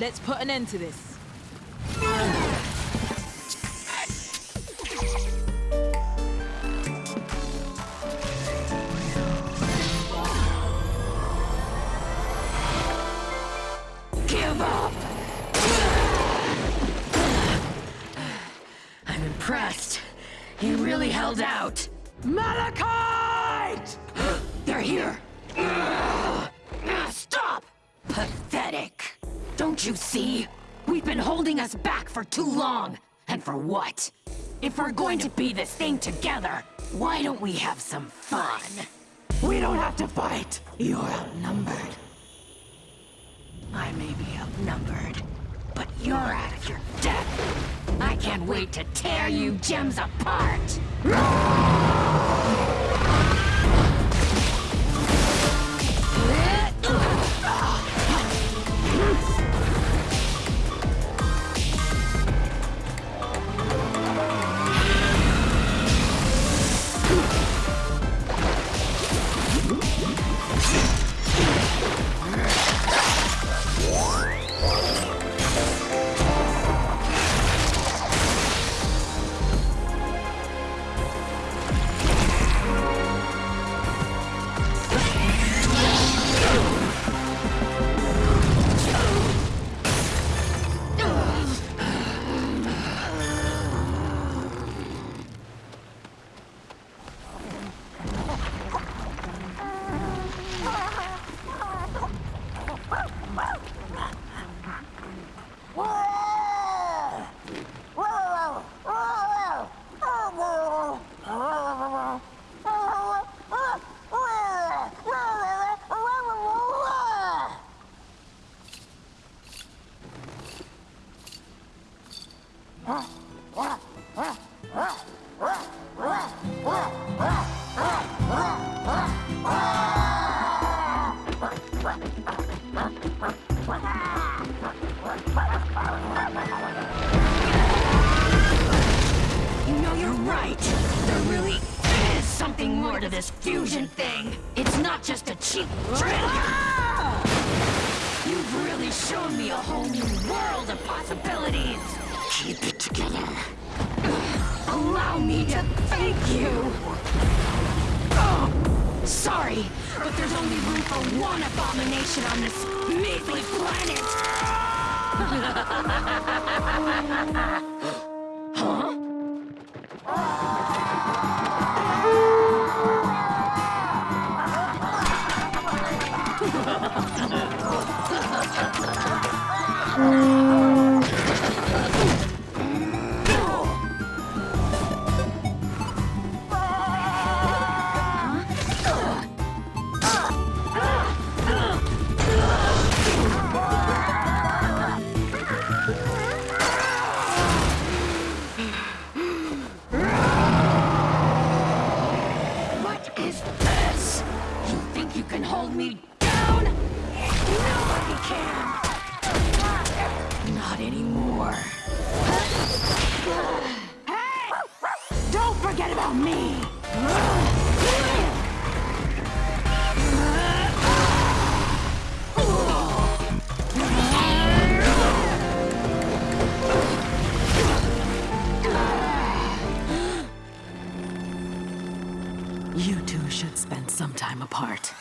Let's put an end to this. Give up! I'm impressed. He really held out. Malachite! They're here! Stop! Pathetic! Don't you see? We've been holding us back for too long. And for what? If we're going to be this thing together, why don't we have some fun? We don't have to fight. You're outnumbered. I may be outnumbered, but you're out of your depth. I can't wait to tear you gems apart. this fusion thing. It's not just a cheap trick. You've really shown me a whole new world of possibilities. Keep it together. Allow me to thank you. Oh, sorry, but there's only room for one abomination on this measly planet. You two should spend some time apart.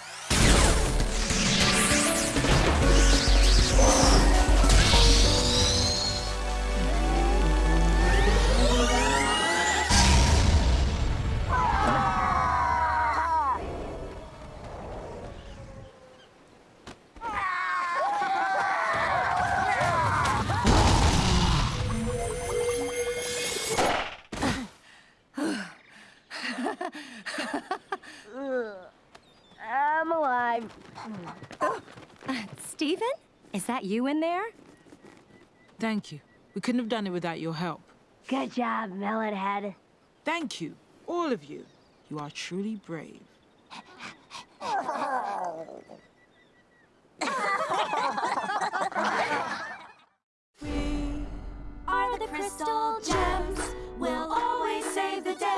Steven? Is that you in there? Thank you. We couldn't have done it without your help. Good job, Melonhead. Thank you, all of you. You are truly brave. We are the crystal gems. We'll always save the day.